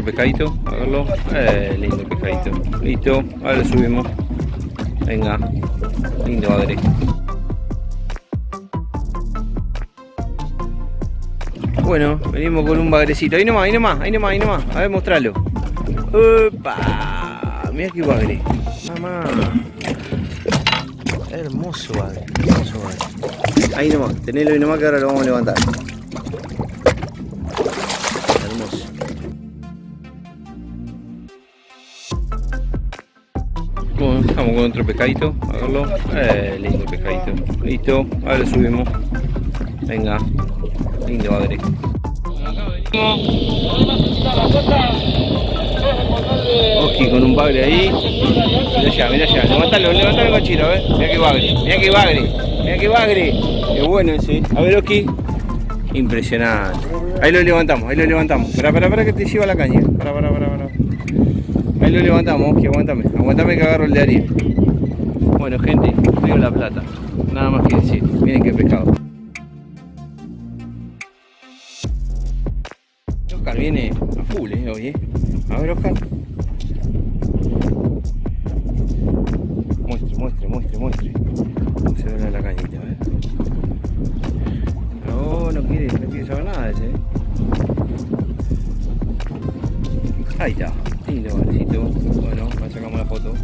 otro pescadito, a verlo. Eh, lindo pescadito. Listo, ahora lo subimos. Venga, lindo bagre. Bueno, venimos con un bagrecito. Ahí nomás, ahí nomás, ahí nomás, ahí nomás. A ver, mostralo. ¡Opa! Mira qué bagre. Mamá. Hermoso bagre, hermoso bagre. Ahí nomás, tenelo ahí nomás que ahora lo vamos a levantar. Estamos con otro pescadito, verlo. Eh, lindo pescadito. Listo, ahora lo subimos. Venga, lindo bagre. Oski con un bagre ahí. Mira allá, mira allá. Levantalo, levantalo cochino, a ver. Mira que bagre, mira que bagre, mira que bagre. Qué bueno ese. A ver, Oski. Impresionante. Ahí lo levantamos, ahí lo levantamos. Espera, espera, espera que te lleva la caña. Para, para, para, para. Ahí lo levantamos, Oski, aguántame. Aguántame que agarro el de Ariel. Bueno, gente, Río La Plata. Nada más que decir. Miren qué pescado. Oscar viene a full, eh, hoy, eh. A ver, Oscar. Muestre, muestre, muestre, muestre. ¿Cómo se ve la cañita, ver? No, no quiere, no quiere saber nada de ese, eh. Ahí está, lindo bagrecito. Bueno, ahora sacamos la foto.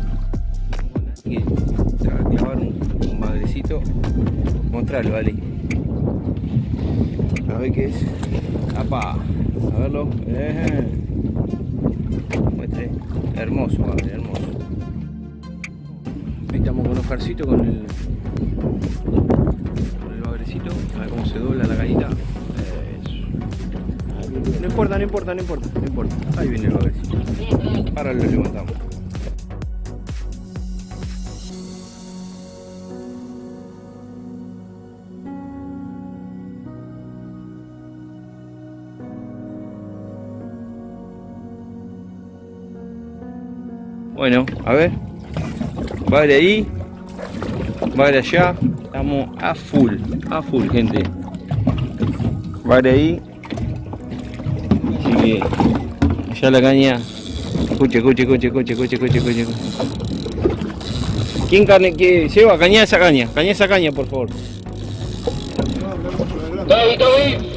Y clavar un, un bagrecito. Mostrarlo, vale. A ver qué es. ¡Apa! A verlo. Eh. Muestre. Hermoso, padre, hermoso. Ahí estamos con Oscarcito con el. con el bagrecito. A ver cómo se dobla la cañita. No importa, no importa, no importa, no importa. Ahí viene el bagrecito. Ahora lo levantamos. Bueno, a ver. Vale ahí. Vale allá. Estamos a full. A full, gente. Vale ahí. Que. Ya la caña. Escuche, escuche, escuche, escuche, escuche, escuche, escuche. ¿Quién carne que lleva? Esa caña. Caña esa caña, por favor. En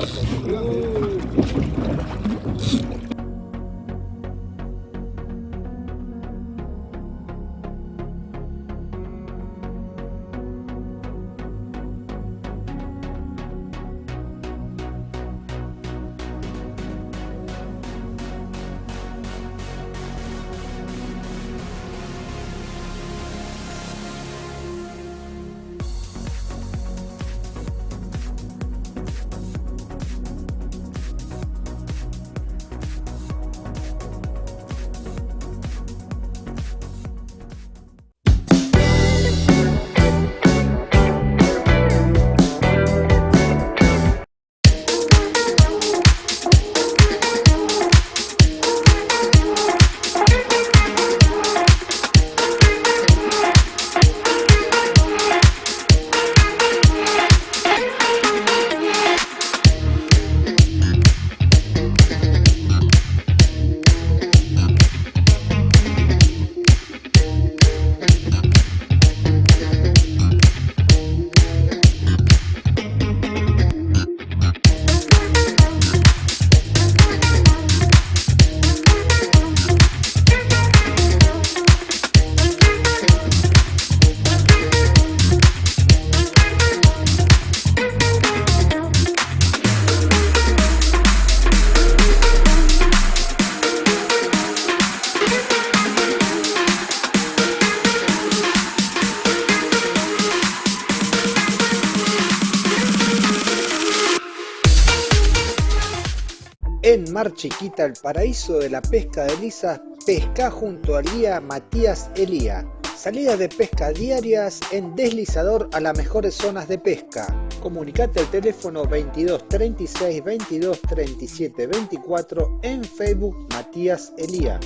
Mar Chiquita, el paraíso de la pesca de lisas, pesca junto al guía Matías Elía. Salidas de pesca diarias en deslizador a las mejores zonas de pesca. Comunicate al teléfono 22 36 22 37 24 en Facebook Matías Elía.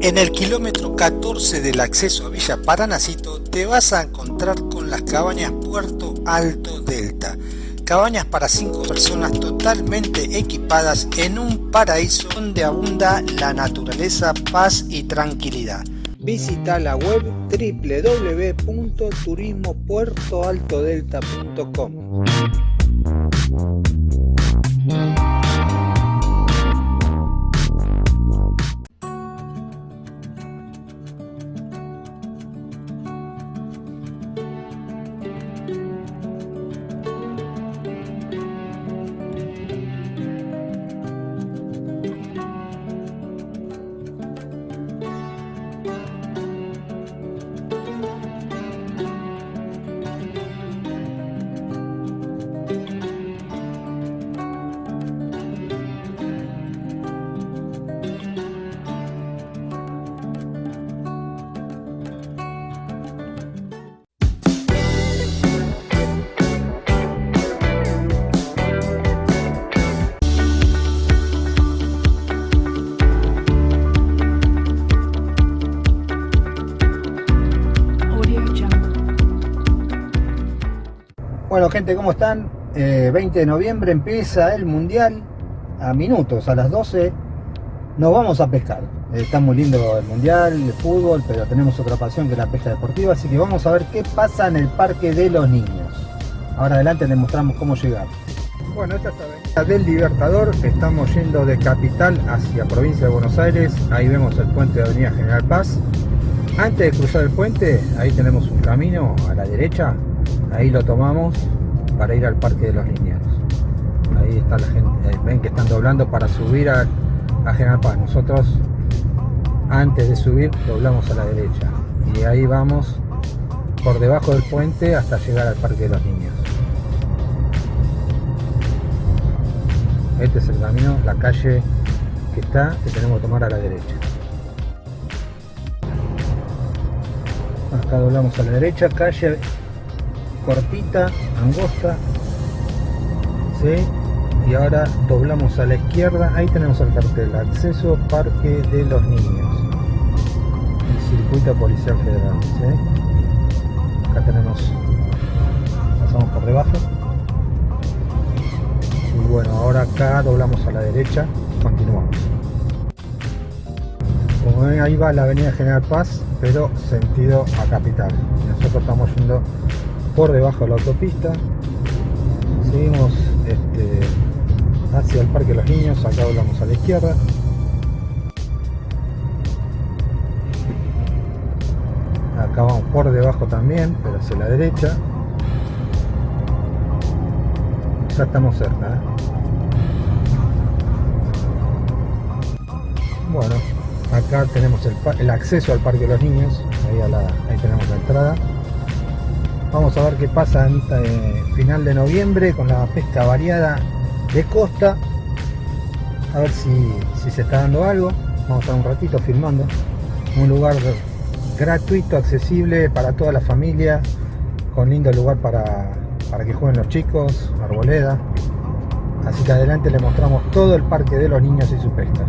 En el kilómetro 14 del acceso a Villa Paranacito te vas a encontrar con las cabañas Puerto Alto Delta. Cabañas para 5 personas totalmente equipadas en un paraíso donde abunda la naturaleza, paz y tranquilidad. Visita la web www.turismopuertoaltodelta.com. Bueno gente, ¿cómo están? 20 eh, de noviembre empieza el Mundial a minutos, a las 12 nos vamos a pescar. está muy lindo el Mundial, el fútbol, pero tenemos otra pasión que es la pesca deportiva, así que vamos a ver qué pasa en el Parque de los Niños. Ahora adelante les mostramos cómo llegar. Bueno, esta es la avenida del Libertador, estamos yendo de Capital hacia Provincia de Buenos Aires, ahí vemos el puente de Avenida General Paz. Antes de cruzar el puente, ahí tenemos un camino a la derecha, ahí lo tomamos para ir al Parque de los Niños. Ahí está la gente, ven que están doblando para subir a, General Paz. Nosotros antes de subir doblamos a la derecha y ahí vamos por debajo del puente hasta llegar al Parque de los Niños. Este es el camino, la calle que está, que tenemos que tomar a la derecha. Acá doblamos a la derecha, calle cortita, angosta, ¿sí? y ahora doblamos a la izquierda, ahí tenemos el cartel, acceso Parque de los Niños y Circuito Policial Federal. ¿sí? Acá tenemos, pasamos por debajo y bueno, ahora acá doblamos a la derecha, continuamos. Como ven ahí va la avenida General Paz, pero sentido a Capital. Nosotros estamos yendo por debajo de la autopista. Seguimos este, hacia el parque de los niños acá hablamos a la izquierda. Acá vamos por debajo también pero hacia la derecha. Ya estamos cerca ¿eh? bueno acá tenemos el, acceso al parque de los niños. Ahí tenemos la entrada Vamos a ver qué pasa en eh, final de noviembre con la pesca variada de costa. A ver si, se está dando algo. Vamos a estar un ratito filmando. Un lugar gratuito, accesible para toda la familia. Con lindo lugar para, para que jueguen los chicos, arboleda. Así que adelante le mostramos todo el parque de los niños y su pesca.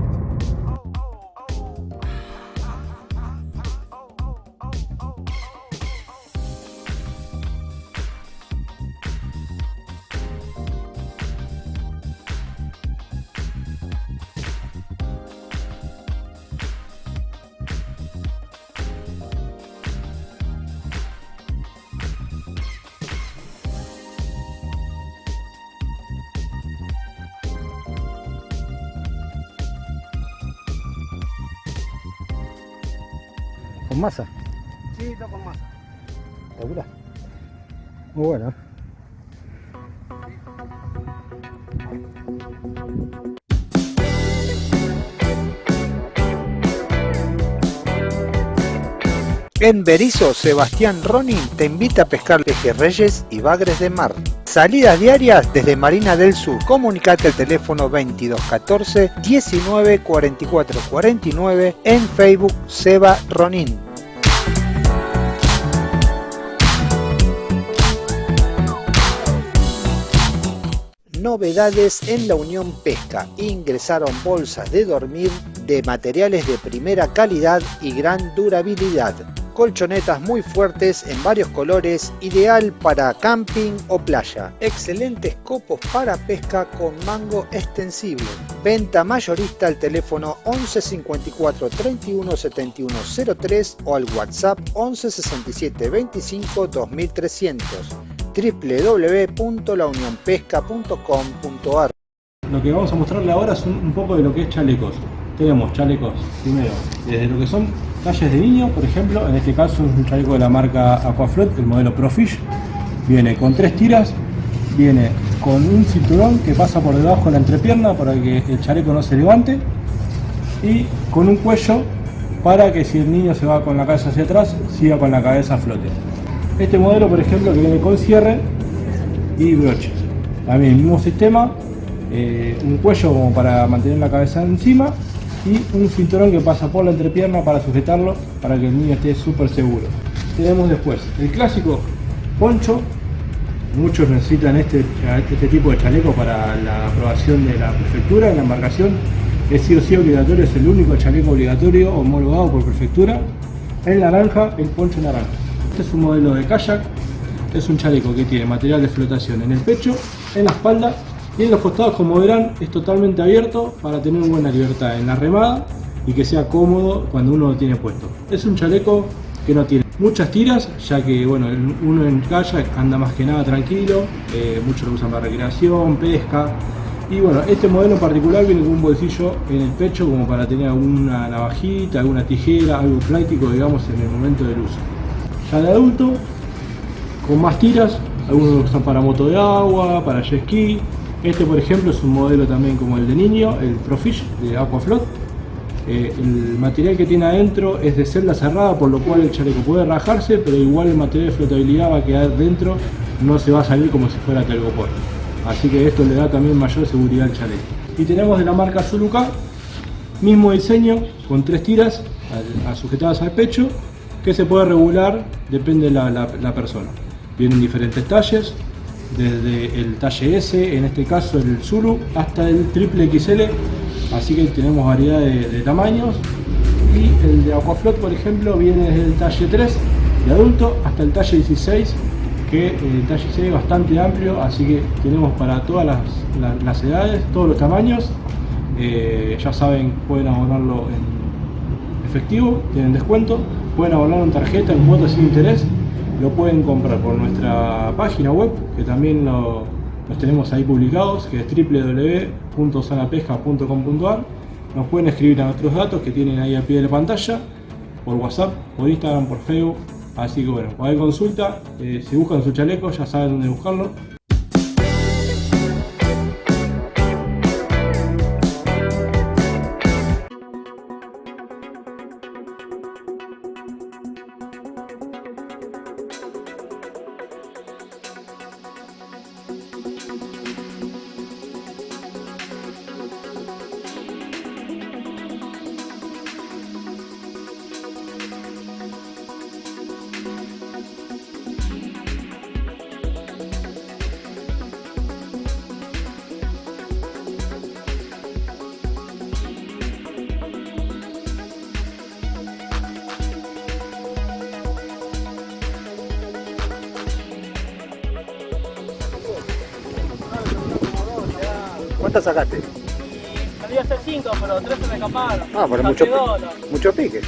¿Con masa? Sí, todo con masa. ¿Segura? Muy bueno. En Berizo, Sebastián Ronin te invita a pescar pejerreyes y bagres de mar. Salidas diarias desde Marina del Sur. Comunicate al teléfono 2214 19 44 49 en Facebook Seba Ronin. Novedades en la Unión Pesca. Ingresaron bolsas de dormir de materiales de primera calidad y gran durabilidad. Colchonetas muy fuertes en varios colores, ideal para camping o playa. Excelentes copos para pesca con mango extensible. Venta mayorista al teléfono 11 54 31 71 03 o al WhatsApp 11 67 25 2300 www.launionpesca.com.ar Lo que vamos a mostrarle ahora es un, poco de lo que es chalecos. Tenemos chalecos, primero, desde lo que son talles de niño, por ejemplo, en este caso es un chaleco de la marca Aquaflot, el modelo Profish. Viene con tres tiras, viene con un cinturón que pasa por debajo de la entrepierna para que el chaleco no se levante y con un cuello para que si el niño se va con la cabeza hacia atrás, siga con la cabeza a flote. Este modelo, por ejemplo, que viene con cierre y broches. También el mismo sistema, eh, un cuello como para mantener la cabeza encima y un cinturón que pasa por la entrepierna para sujetarlo para que el niño esté súper seguro. Tenemos después el clásico poncho. Muchos necesitan este, este tipo de chaleco para la aprobación de la prefectura en la embarcación. Es sí o sí obligatorio, es el único chaleco obligatorio homologado por prefectura. El naranja, el poncho naranja. Este es un modelo de kayak. Es un chaleco que tiene material de flotación en el pecho, en la espalda y en los costados, como verán, es totalmente abierto para tener buena libertad en la remada y que sea cómodo cuando uno lo tiene puesto. Es un chaleco que no tiene muchas tiras, ya que bueno, uno en kayak anda más que nada tranquilo, eh, muchos lo usan para recreación, pesca. Y bueno, este modelo en particular viene con un bolsillo en el pecho como para tener alguna navajita, alguna tijera, algo práctico digamos en el momento del uso. Ya de adulto, con más tiras, algunos usan para moto de agua, para jet ski, este por ejemplo es un modelo también como el de niño, el Profish de Aquaflot. Eh, el material que tiene adentro es de celda cerrada, por lo cual el chaleco puede rajarse, pero igual el material de flotabilidad va a quedar dentro, no se va a salir como si fuera telgopor. Así que esto le da también mayor seguridad al chaleco. Y tenemos de la marca Zuluka, mismo diseño, con tres tiras sujetadas al pecho, que se puede regular, depende de la, persona. Vienen diferentes talles, desde el talle S, en este caso el Zulu, hasta el triple XL, así que tenemos variedad de, tamaños. Y el de Aquaflot, por ejemplo, viene desde el talle 3 de adulto hasta el talle 16, que el talle 6 es bastante amplio, así que tenemos para todas las edades, todos los tamaños. Eh, ya saben, pueden abonarlo en efectivo, tienen descuento, pueden abonarlo en tarjeta, en cuotas sin interés lo pueden comprar por nuestra página web, que también lo, los tenemos ahí publicados, que es www.sanapesca.com.ar. Nos pueden escribir a nuestros datos que tienen ahí al pie de la pantalla, por WhatsApp, por Instagram, por Facebook. Así que bueno, cualquier consulta, eh, si buscan su chaleco ya saben dónde buscarlo. Ah, pero mucho, mucho pique. Sí.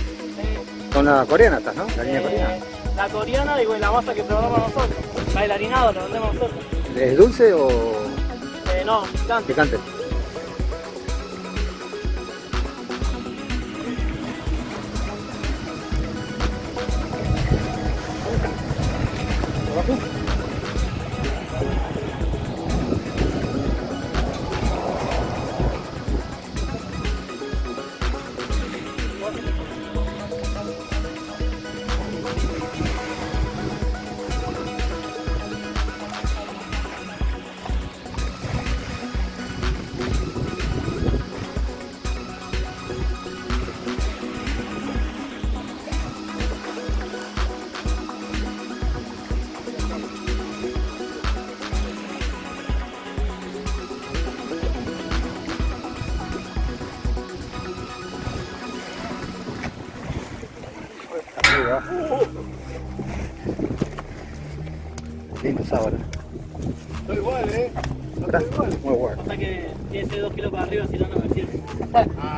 Con la coreana estás, ¿no? La línea Eh, coreana. La coreana y la masa que preparamos nosotros. Bailarinado, lo vendemos nosotros. ¿Es dulce o Eh, no, picante. picante? Ha, ha, ha.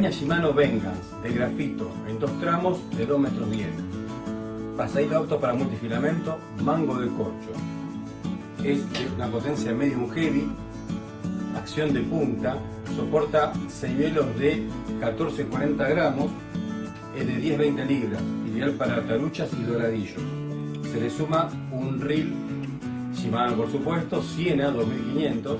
Caña Shimano Vengeance de grafito en dos tramos de 2 metros 10. Pasadito auto para multifilamento, mango de corcho. Es de una potencia medium heavy, acción de punta, soporta 6 velos de 14-40 gramos, es de 10-20 libras, ideal para taruchas y doradillos. Se le suma un reel Shimano por supuesto, Siena 2500,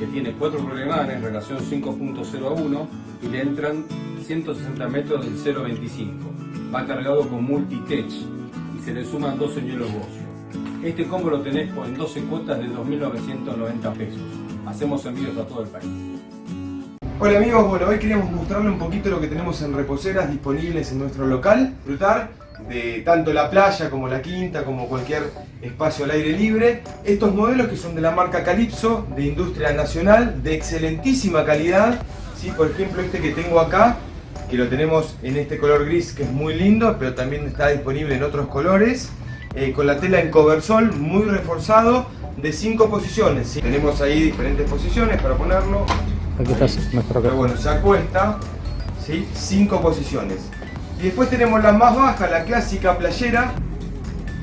que tiene cuatro programanes, relación 5.0 a 1 y le entran 160 metros del 0.25. Va cargado con multi-tech y se le suman dos señuelos Bocio. Este combo lo tenés en 12 cuotas de 2.990 pesos. Hacemos envíos a todo el país. Hola amigos, bueno hoy queríamos mostrarle un poquito lo que tenemos en reposeras disponibles en nuestro local, disfrutar de tanto la playa como la quinta, como cualquier espacio al aire libre. Estos modelos que son de la marca Calypso, de industria nacional, de excelentísima calidad. ¿Sí? Por ejemplo este que tengo acá, que lo tenemos en este color gris que es muy lindo, pero también está disponible en otros colores. eh, con la tela en coversol, muy reforzado, de 5 posiciones. ¿sí? Tenemos ahí diferentes posiciones para ponerlo. Aquí mejor acá. Pero bueno, se acuesta, ¿sí? cinco posiciones. Y después tenemos la más baja, la clásica playera,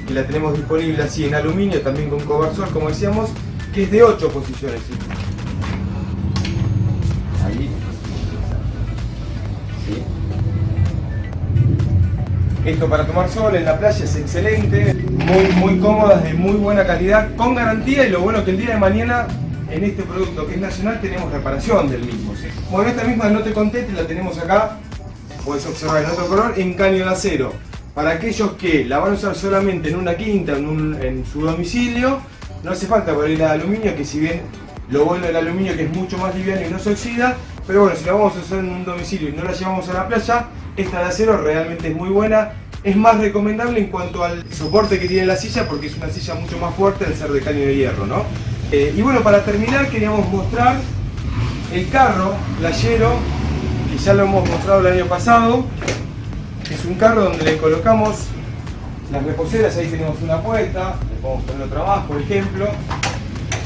que la tenemos disponible así en aluminio, también con coversol, como decíamos, que es de 8 posiciones. ¿sí? Esto para tomar sol en la playa es excelente, muy, muy cómodas, de muy buena calidad, con garantía y lo bueno que el día de mañana en este producto que es nacional tenemos reparación del mismo. Bueno, esta misma no te conté, te la tenemos acá, puedes observar en otro color, en caño de acero. Para aquellos que la van a usar solamente en una quinta, en, su domicilio, no hace falta ponerla de aluminio, que si bien lo bueno del aluminio que es mucho más liviano y no se oxida, pero bueno, si la vamos a usar en un domicilio y no la llevamos a la playa, esta de acero realmente es muy buena. Es más recomendable en cuanto al soporte que tiene la silla, porque es una silla mucho más fuerte al ser de caño de hierro, ¿no? Eh, y bueno, para terminar queríamos mostrar el carro playero, que ya lo hemos mostrado el año pasado. Es un carro donde le colocamos las reposeras, ahí tenemos una puesta, le podemos poner otra más, por ejemplo.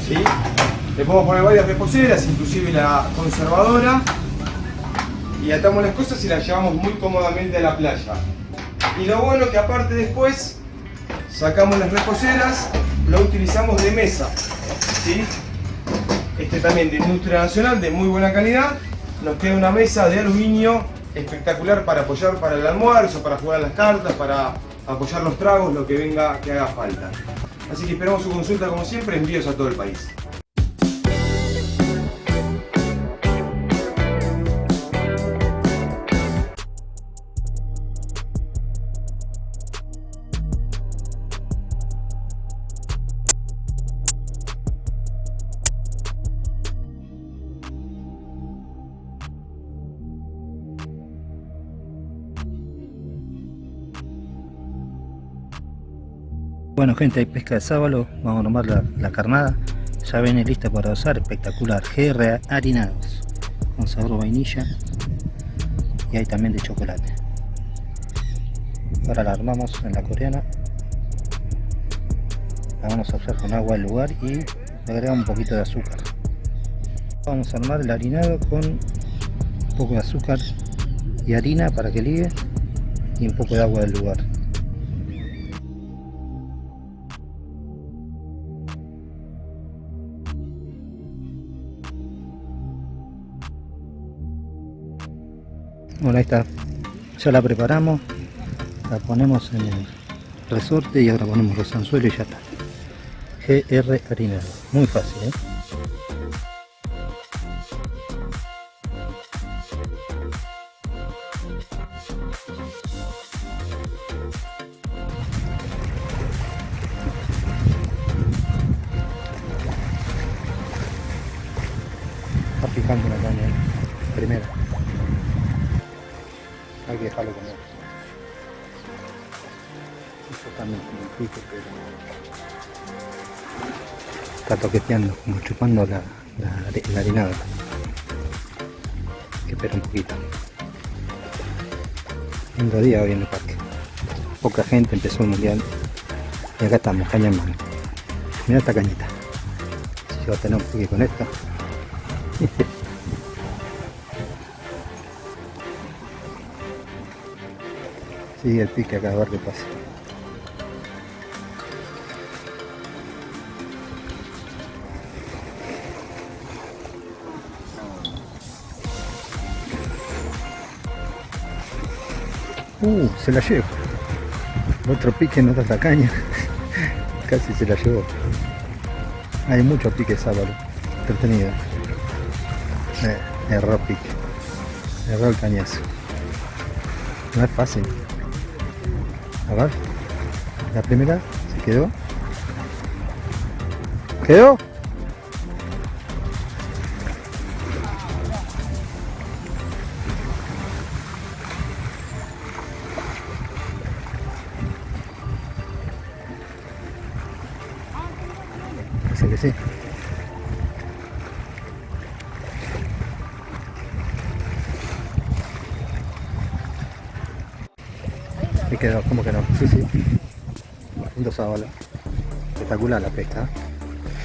¿sí? Le podemos poner varias reposeras, inclusive la conservadora. Y atamos las cosas y las llevamos muy cómodamente a la playa. Y lo bueno que aparte después sacamos las reposeras, lo utilizamos de mesa. ¿sí? Este también de industria nacional, de muy buena calidad. Nos queda una mesa de aluminio espectacular para apoyar para el almuerzo, para jugar las cartas, para apoyar los tragos, lo que venga que haga falta. Así que esperamos su consulta como siempre, envíos a todo el país. Bueno gente, hay pesca de sábalo, vamos a tomar la, carnada. Ya viene lista para usar, espectacular. GR harinados, con sabor vainilla y hay también de chocolate. Ahora la armamos en la coreana. La vamos a usar con agua del lugar y le agregamos un poquito de azúcar. Vamos a armar el harinado con un poco de azúcar y harina para que ligue y un poco de agua del lugar. Bueno, ahí está. Ya la preparamos. La ponemos en el resorte y ahora ponemos los anzuelos y ya está. GR harinado. Muy fácil, ¿eh? Como chupando la, la, la harinada. Hay que esperar un poquito. Lindo día hoy en el parque. Poca gente empezó el mundial. Y acá estamos, caña en mano. Mira esta cañita. Si yo tener un pique con esta. Sigue el pique acá a ver qué pasa. Uh, se la llevo. Otro pique en otra caña. Casi se la llevó. Hay mucho pique sábado. Entretenido. Eh, erró pique. Erró el cañazo. No es fácil. A ver. La primera se quedó. ¿Quedó? Quedó, ¿cómo que no? Sí, sí. Lindo sábalo. Espectacular la pesca.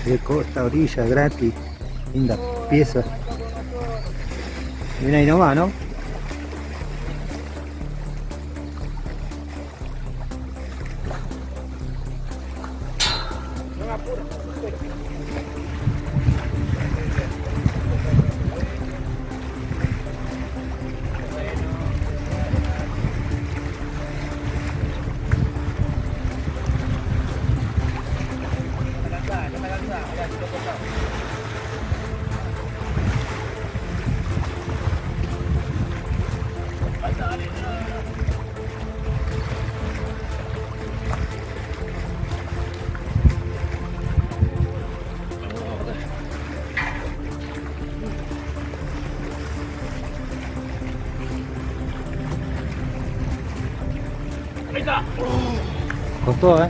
De costa, orilla, gratis. Linda pieza. Viene ahí nomás, ¿no? Готовы?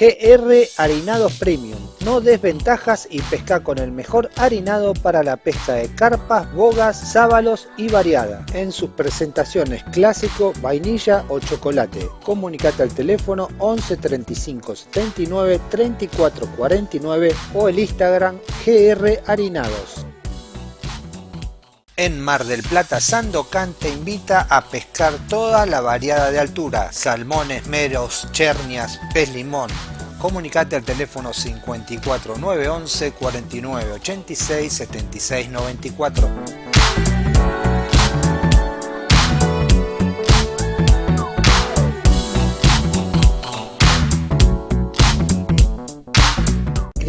GR Harinados Premium. No desventajas y pesca con el mejor harinado para la pesca de carpas, bogas, sábalos y variada. En sus presentaciones clásico, vainilla o chocolate. Comunicate al teléfono 11 35 79 34 49 o el Instagram GR Harinados. En Mar del Plata, Sandocan te invita a pescar toda la variada de altura, salmones, meros, chernias, pez limón. Comunicate al teléfono 54 911 49 86 76 94.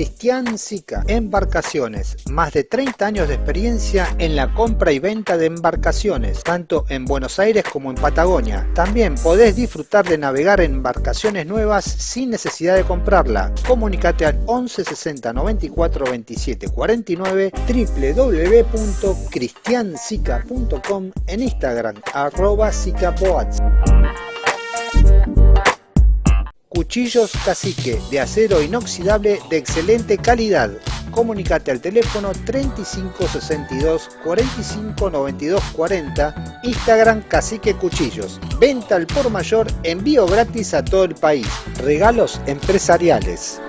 Cristian Sica, Embarcaciones, más de 30 años de experiencia en la compra y venta de embarcaciones, tanto en Buenos Aires como en Patagonia. También podés disfrutar de navegar en embarcaciones nuevas sin necesidad de comprarla. Comunicate al 11 60 94 27 49 www.cristiansica.com en Instagram arroba sicaboats. Cuchillos Cacique de acero inoxidable de excelente calidad. Comunicate al teléfono 3562 45 92 40, Instagram Cacique Cuchillos. Venta al por mayor, envío gratis a todo el país. Regalos empresariales.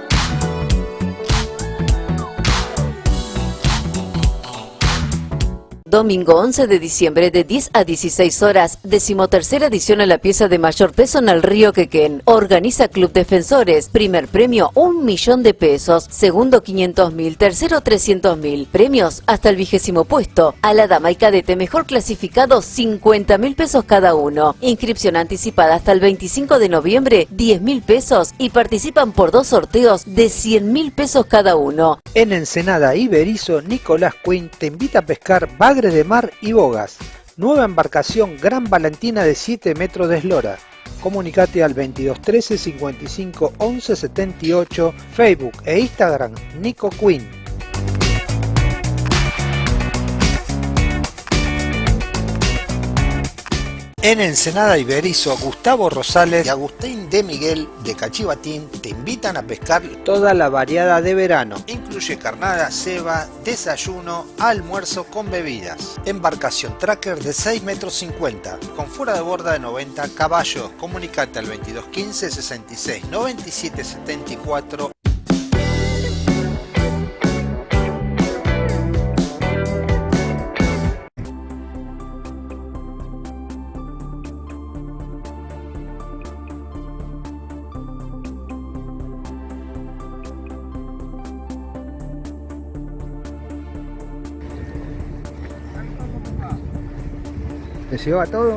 Domingo 11 de diciembre de 10 a 16 horas, decimotercera edición a la pieza de mayor peso en el río Quequén. Organiza Club Defensores. Primer premio, un millón de pesos. Segundo, 500 mil. Tercero, 300 mil. Premios hasta el vigésimo puesto. A la dama y cadete mejor clasificado, 50 mil pesos cada uno. Inscripción anticipada hasta el 25 de noviembre, 10 mil pesos. Y participan por dos sorteos de 100 mil pesos cada uno. En Ensenada Iberizo, Nicolás Quinn te invita a pescar bagre de mar y bogas. Nueva embarcación Gran Valentina de 7 metros de eslora. Comunicate al 2213 55 11 78, Facebook e Instagram Nico Quinn. En Ensenada Iberizo, Gustavo Rosales y Agustín de Miguel de Cachivatín te invitan a pescar toda la variada de verano. Incluye carnada, ceba, desayuno, almuerzo con bebidas. Embarcación tracker de 6 metros 50, con fuera de borda de 90 caballos. Comunicate al 2215 66 97 74 ¿Te lleva todo?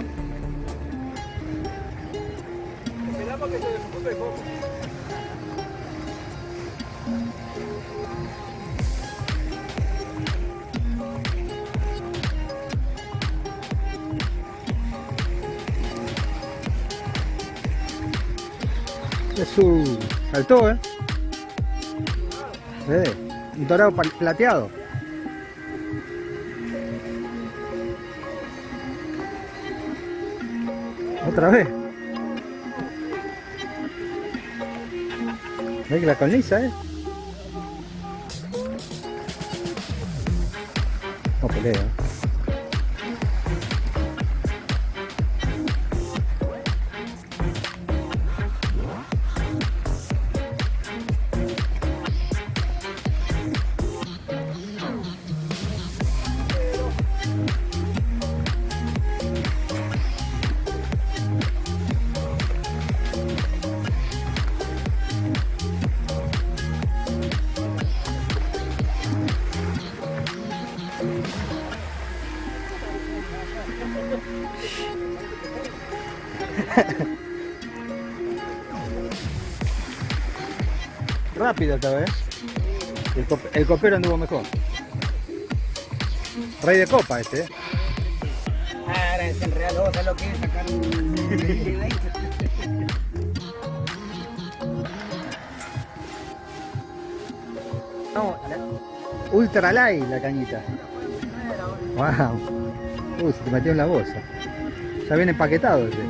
Es su... saltó, ¿eh? ¿Ves? Un dorado plateado. Otra vez. Ve que la colniza, ¿eh? No pelea. El, cop- el copero anduvo mejor. Rey de copa este, ¿eh? El real, vos lo que es sacar un... No, ultra light la cañita. Wow. Uy, se te metió en la bolsa. Ya viene empaquetado este.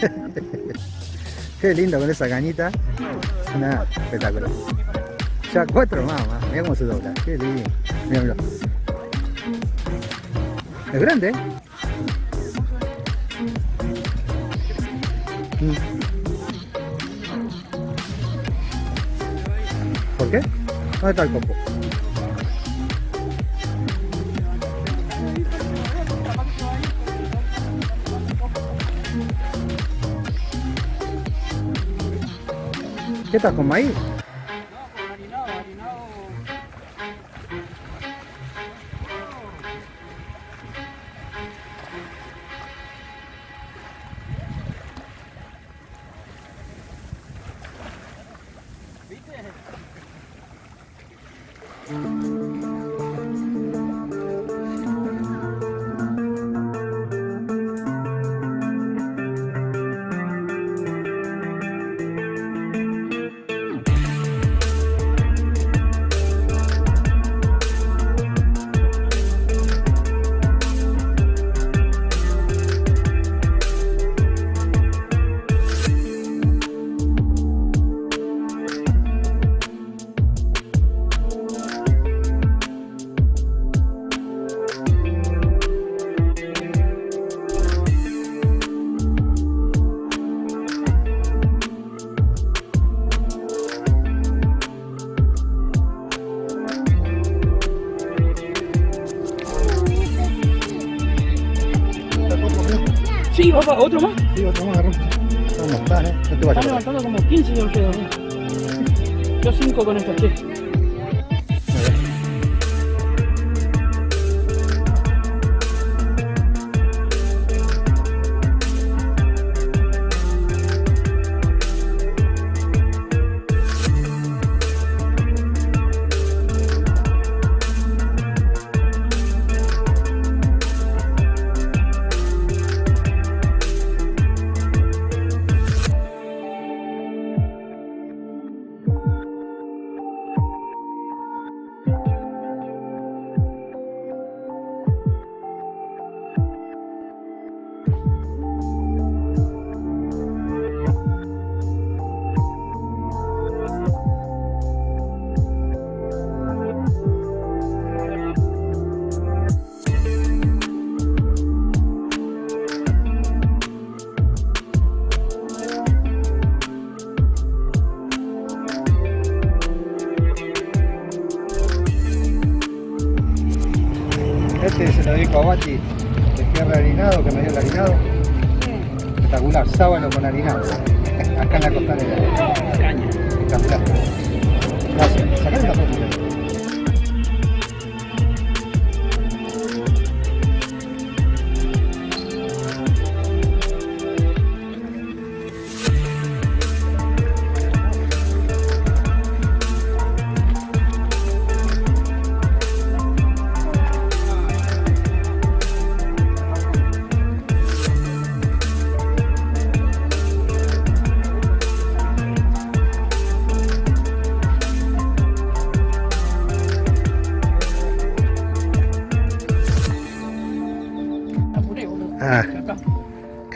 Qué lindo con esa cañita. Nada, espectacular. Ya cuatro más, más. Mira cómo se dobla. Qué lindo. Mira, mira. Es grande, ¿eh? Mm. ¿Por qué? ¿Dónde está el copo? ¿Qué estás con maíz? Sí, opa, otro más. Sí, otro más, agarró. ¿Cómo están, levantando como 15 de ustedes. ¿eh? Yo 5 con estos tres.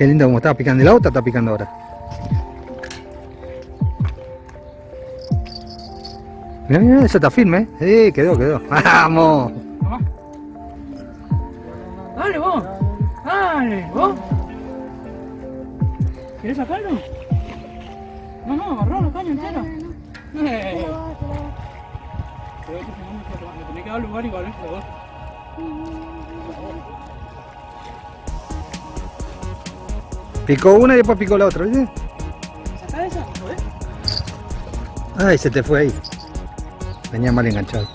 Qué lindo como estaba picando el auto, está picando ahora. Mira, mira, eso está firme, ¿eh? Sí, quedó, quedó. ¡Vamos! Dale vos. Dale, vos. ¿Querés sacarlo? No, no, agarró la caña entera. Eh. Pero puedo tomar, le tenés que dar lugar igual, ¿eh? Picó una y después picó la otra, ¿viste? ¿Sacá esa? Ay, se te fue ahí. Venía mal enganchado.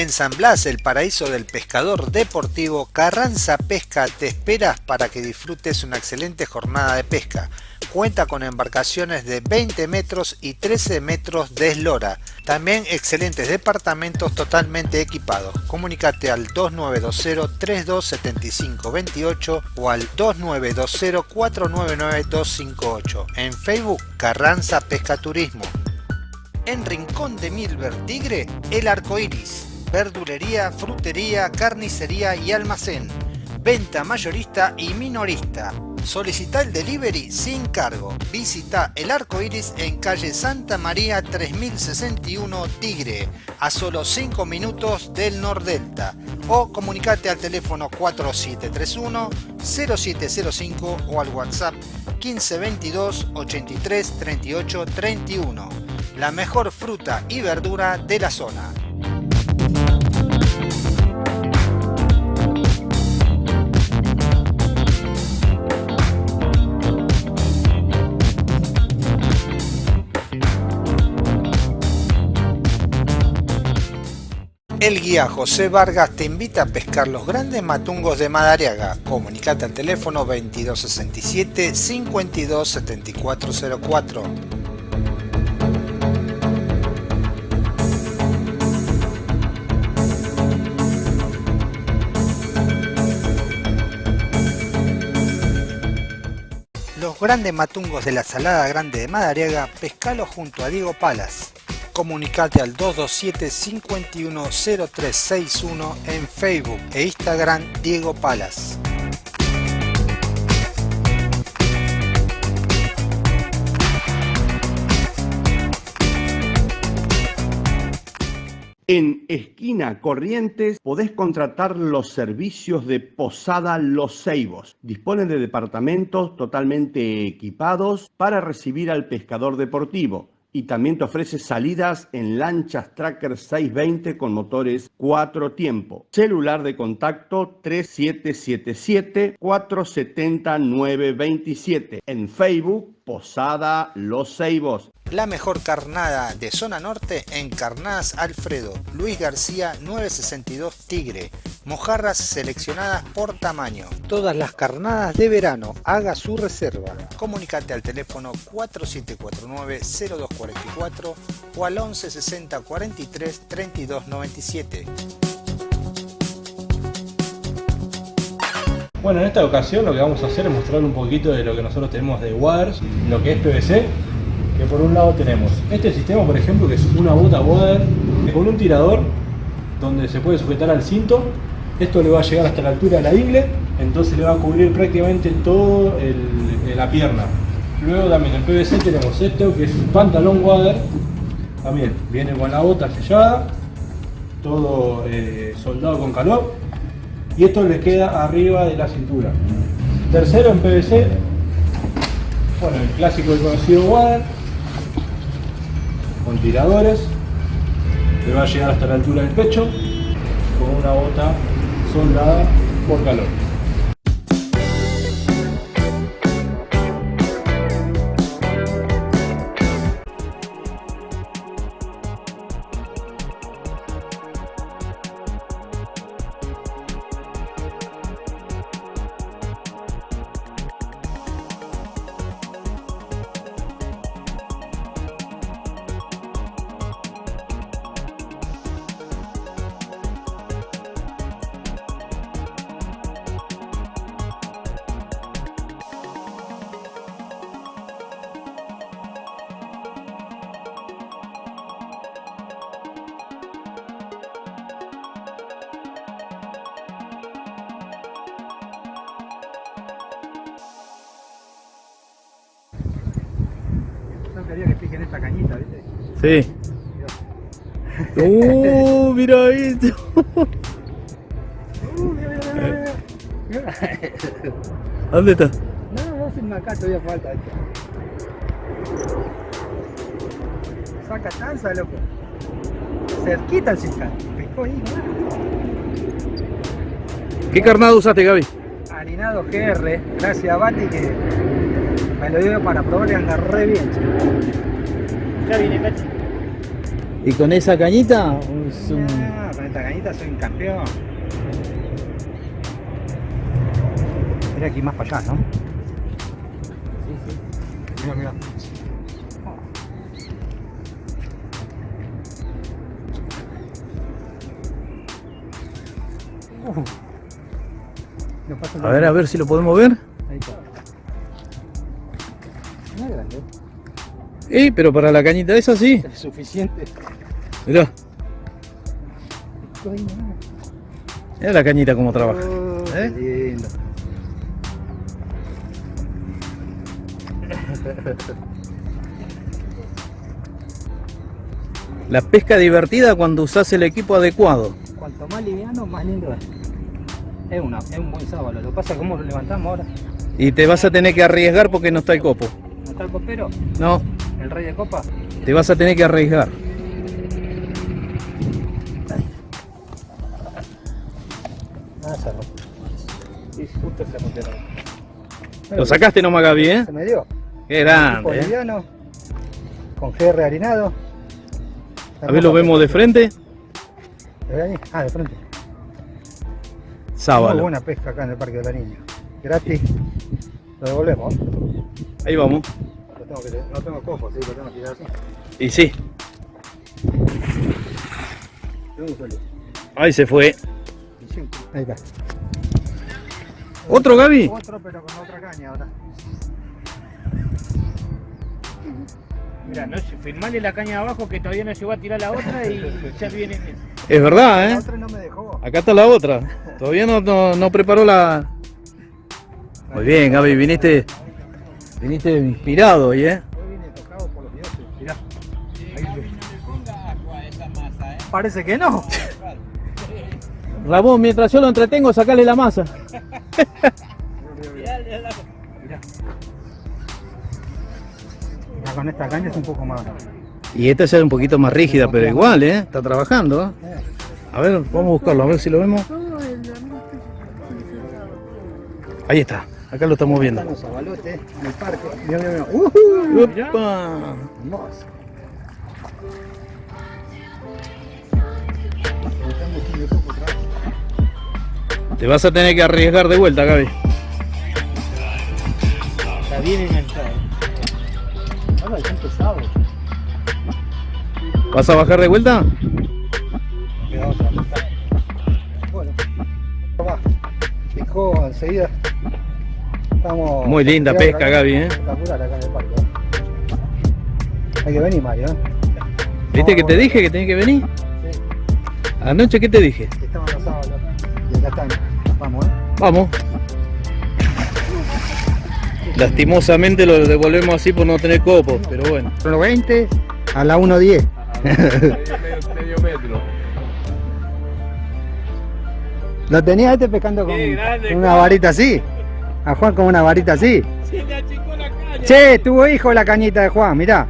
En San Blas, el paraíso del pescador deportivo, Carranza Pesca te espera para que disfrutes una excelente jornada de pesca. Cuenta con embarcaciones de 20 metros y 13 metros de eslora. También excelentes departamentos totalmente equipados. Comunícate al 2920-327528 o al 2920-499-258. En Facebook, Carranza Pesca Turismo. En Rincón de Milver Tigre, El Arco Iris. Verdulería, frutería, carnicería y almacén. Venta mayorista y minorista. Solicita el delivery sin cargo. Visita El Arco Iris en calle Santa María 3061 Tigre, a solo 5 minutos del Nordelta. O comunicate al teléfono 4731-0705 o al WhatsApp 1522 83 38 31. La mejor fruta y verdura de la zona. El guía José Vargas te invita a pescar los grandes matungos de Madariaga. Comunicate al teléfono 2267 527404. Los grandes matungos de la Salada Grande de Madariaga, pescalo junto a Diego Palas. Comunicate al 227 510361 en Facebook e Instagram Diego Palas. En Esquina Corrientes podés contratar los servicios de Posada Los Ceibos. Disponen de departamentos totalmente equipados para recibir al pescador deportivo y también te ofrece salidas en lanchas Tracker 620 con motores 4 tiempo. Celular de contacto 3777 470 927. En Facebook Posada Los Ceibos. La mejor carnada de zona norte en Carnadas Alfredo, Luis García 962 Tigre, mojarras seleccionadas por tamaño. Todas las carnadas de verano, haga su reserva. Comunicate al teléfono 4749-0244 o al 1160 43 32 97. Bueno, en esta ocasión lo que vamos a hacer es mostrar un poquito de lo que nosotros tenemos de waders, lo que es PVC, que por un lado tenemos este sistema, por ejemplo, que es una bota wader con un tirador donde se puede sujetar al cinto. Esto le va a llegar hasta la altura de la ingle, entonces le va a cubrir prácticamente todo el, la pierna. Luego también en PVC tenemos esto, que es un pantalón wader, también viene con la bota sellada, todo eh, soldado con calor y esto le queda arriba de la cintura. Tercero en PVC, bueno, el clásico y conocido wader, con tiradores, le va a llegar hasta la altura del pecho, con una bota soldada por calor. Sí. Uh, mira esto. ¿Dónde está? No, no hacen acá todavía falta. Saca tanza, loco. Cerquita el cisca. Pescó ahí, ¿no? ¿Qué carnado usaste, Gaby? Harinado GR, gracias a Bati que me lo dio para probar y anda re bien. Ya viene, Cachi. ¿Y con esa cañita? Es un- Ah, con esta cañita soy un campeón. Mira aquí más para allá, ¿no? Sí, sí. Mira, mira. Uh. A ver, a ver si lo podemos ver. Eh, pero para la cañita esa sí. es suficiente. Mirá, mirá la cañita cómo trabaja. Oh, ¿Eh? qué lindo. La pesca divertida cuando usás el equipo adecuado. Cuanto más liviano, más lindo es. Es, una, es un buen sábado. Lo que pasa es cómo lo levantamos ahora. Y te vas a tener que arriesgar porque no está el copo. ¿No está el copero? No, ¿El rey de copa? te vas a tener que arriesgar. Ah, rompe. Sí, justo se. Lo sacaste nomás, Gaby, ¿eh? Se me dio. Qué grande, ¿eh? liviano, con GR harinado. A ver, lo vemos de frente. Ah, de frente. Muy Sábalo. buena pesca acá en el Parque de la Niña. Gratis. Lo devolvemos. Ahí vamos. Tengo que, no tengo cojo, así que lo tengo que tirar así. Y sí, ahí se fue. Ahí está. ¿Otro Gaby? Otro, pero con otra caña ahora. Mira, no sé, firmale la caña de abajo que todavía no llegó a tirar la otra y ya viene. Es verdad, La ¿eh? otra no me dejó. Acá está la otra. Todavía no, no, no preparó la... Muy bien, Gaby, viniste, viniste inspirado hoy, ¿eh? Hoy viene tocado por los dioses. Mirá. Ahí se- Parece que no. Ramón, mientras yo lo entretengo, sacale la masa. Ya con esta caña es un poco más. Y esta ya es un poquito más rígida, pero igual, ¿eh? Está trabajando, ¿eh? A ver, vamos a buscarlo, a ver si lo vemos. Ahí está, acá lo estamos viendo. Están los abalotes en el parque. Mirá, mirá. ¡Ujú! ¡Upa! Hermoso. Te vas a tener que arriesgar de vuelta, Gaby. Está bien enganchado. Ahora son pesados. ¿Vas a bajar de vuelta? Queda otra. Bueno, va. Picó enseguida. Estamos. Muy linda pesca, Gaby, ¿eh? Espectacular acá en el parque. ¿eh? Hay que venir, Mario. ¿eh? ¿Viste que te dije que tenés que venir? Sí, Anoche, ¿qué te dije? estaban los sábados. Y acá están. Vamos, ¿eh? Vamos. Lastimosamente lo devolvemos así por no tener copos, pero bueno. Son los 20 a la 1.10. medio metro. Lo tenía este pescando con, grande, con una varita así. A Juan con una varita así. Se le achicó la caña. Che, tuvo hijo la cañita de Juan, mirá.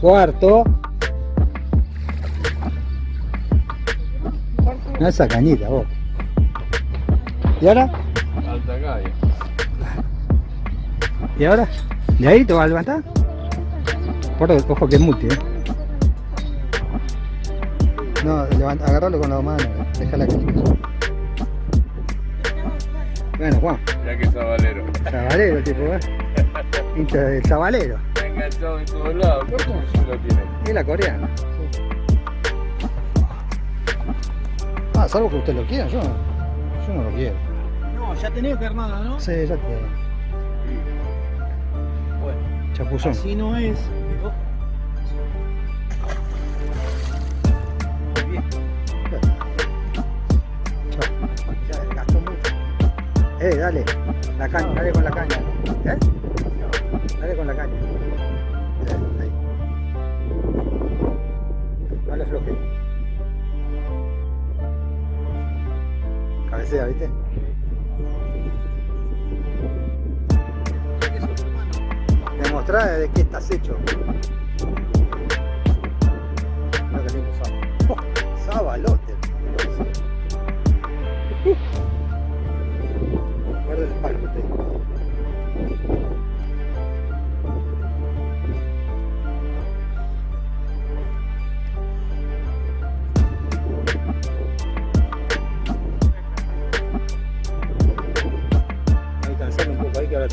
Cuarto. No esa cañita, vos. ¿Y ahora? Alta calle. ¿Y ahora? ¿De ahí te vas a levantar? Por ojo que es multi, ¿eh? No, levanta, agarralo con la mano, deja la cañita. Bueno, Juan, Ya que sabalero. chavalero tipo, ¿eh? Hincha del chavalero. Está enganchado en todos lados. ¿Cómo se lo tiene? Y la coreana. Salvo que usted lo quiera, yo, yo no lo quiero. No, ya tenés que armada, ¿no? Sí, ya te. Bueno, Chapuzón. así no es.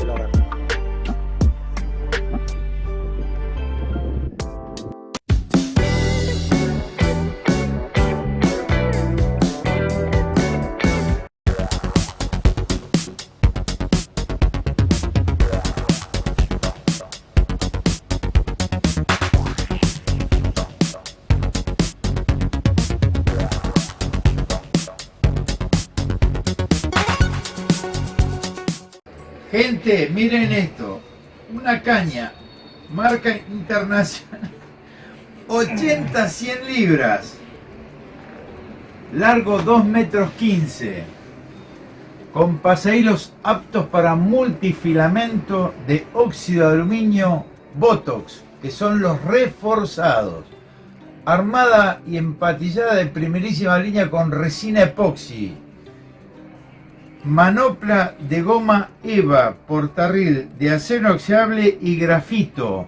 Poco Miren esto. Una caña, marca internacional. 80 100 libras. Largo 2 metros 15. con pasahilos aptos para multifilamento de óxido de aluminio Botox, que son los reforzados. Armada y empatillada de primerísima línea con resina epoxi. Manopla de goma EVA, portarril de acero inoxidable y grafito.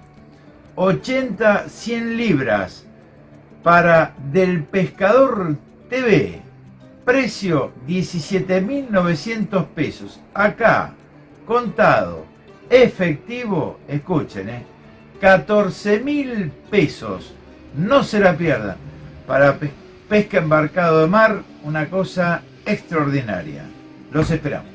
80-100 libras para Del Pescador TV. Precio 17.900 pesos. Acá, contado, efectivo, escuchen, ¿eh? 14.000 pesos. No se la pierdan. Para pesca embarcado de mar, una cosa extraordinaria. Los esperamos.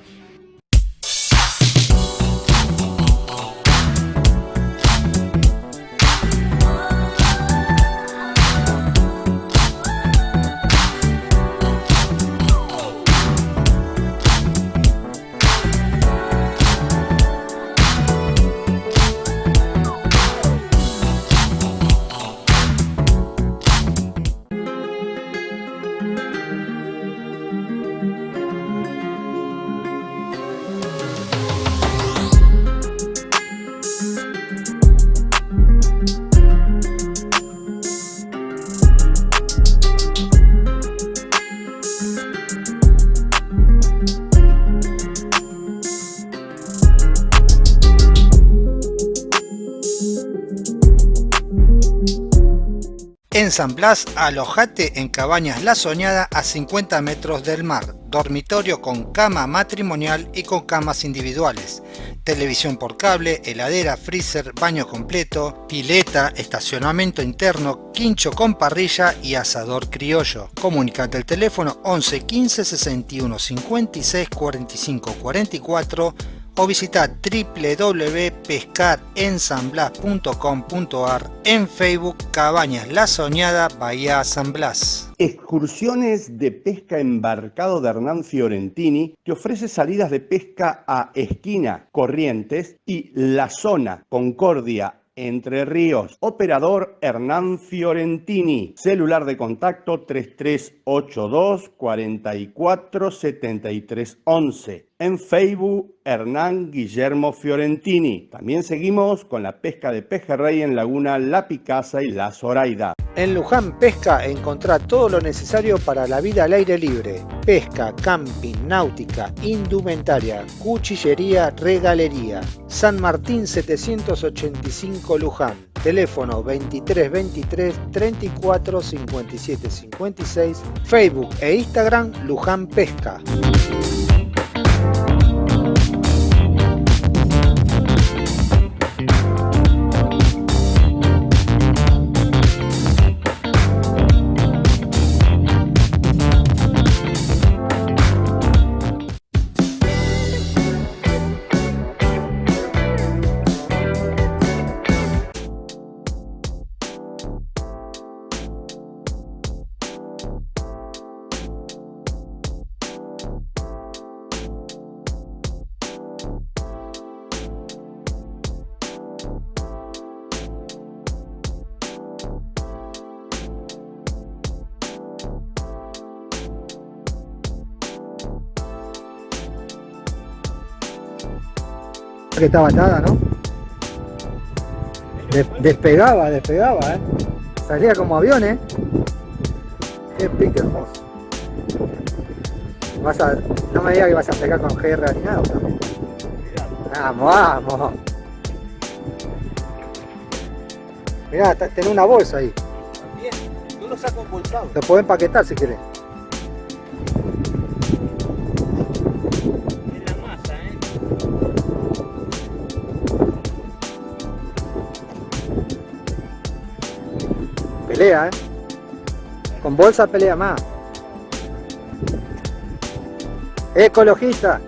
San Blas, alojate en Cabañas La Soñada a 50 metros del mar, dormitorio con cama matrimonial y con camas individuales, televisión por cable, heladera, freezer, baño completo, pileta, estacionamiento interno, quincho con parrilla y asador criollo. Comunicate al teléfono 11 15 61 56 45 44 o visita www.pescarensanblas.com.ar en Facebook Cabañas La Soñada Bahía San Blas. Excursiones de pesca embarcado de Hernán Fiorentini te ofrece salidas de pesca a Esquina, Corrientes y La Zona, Concordia, entre Ríos. Operador Hernán Fiorentini. Celular de contacto 3382 44 73 11. En Facebook Hernán Guillermo Fiorentini. También seguimos con la pesca de pejerrey en Laguna La Picasa y La Zoraida. En Luján Pesca encontrá todo lo necesario para la vida al aire libre. Pesca, camping, náutica, indumentaria, cuchillería, regalería. San Martín 785 Luján. Teléfono 23 23 34 57 56. Facebook e Instagram Luján Pesca. Que estaba atada, ¿no? De- despegaba, despegaba, ¿eh? Salía como avión, ¿eh? Qué pique hermoso. Vas a, no me digas que vas a pegar con GR ni nada. Vamos, vamos. Mirá, tenés una bolsa ahí. Yo lo saco embolsado. Lo podés empaquetar si querés. Pelea, ¿eh? Con bolsa pelea más. Ecologista.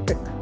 Está. Cualquier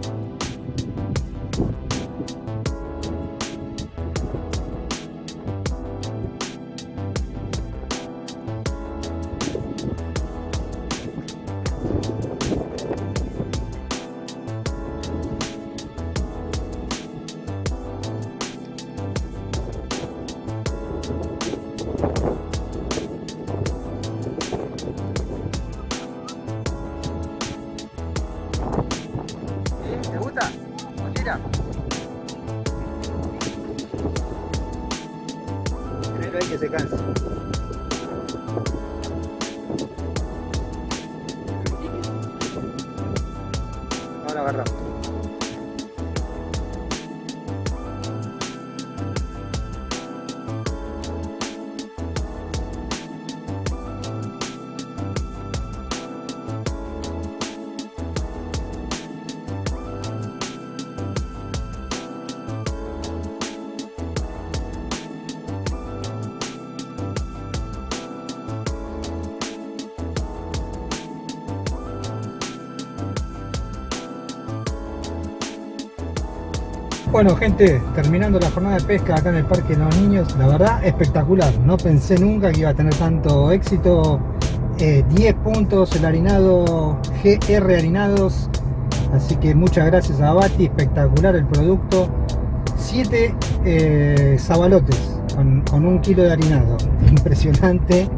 Bueno gente, terminando la jornada de pesca acá en el Parque de los Niños, la verdad espectacular, no pensé nunca que iba a tener tanto éxito, Eh, 10 puntos el harinado GR Harinados, así que muchas gracias a Bati, espectacular el producto, 7 eh, zabalotes con, un kilo de harinado, impresionante,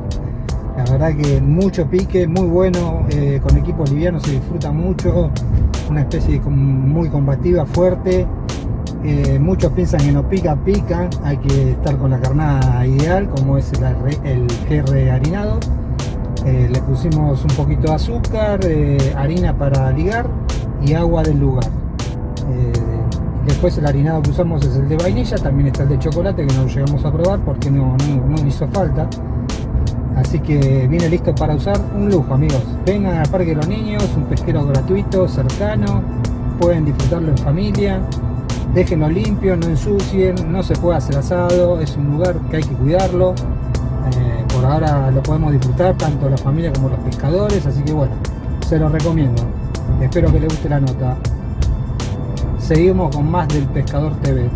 la verdad que mucho pique, muy bueno, eh, con equipo liviano se disfruta mucho, una especie muy combativa, fuerte, eh, muchos piensan que no pica, pica, hay que estar con la carnada ideal, como es el, el harinado. Eh, le pusimos un poquito de azúcar, eh, harina para ligar y agua del lugar. Después el harinado que usamos es el de vainilla, también está el de chocolate que no llegamos a probar porque no, no, no hizo falta. Así que viene listo para usar un lujo amigos. Vengan al Parque de los Niños, un pesquero gratuito, cercano, pueden disfrutarlo en familia déjenlo limpio, no ensucien, no se puede hacer asado, es un lugar que hay que cuidarlo. Eh, por ahora lo podemos disfrutar tanto la familia como los pescadores, así que bueno, se los recomiendo. Espero que les guste la nota. Seguimos con más del Pescador TV.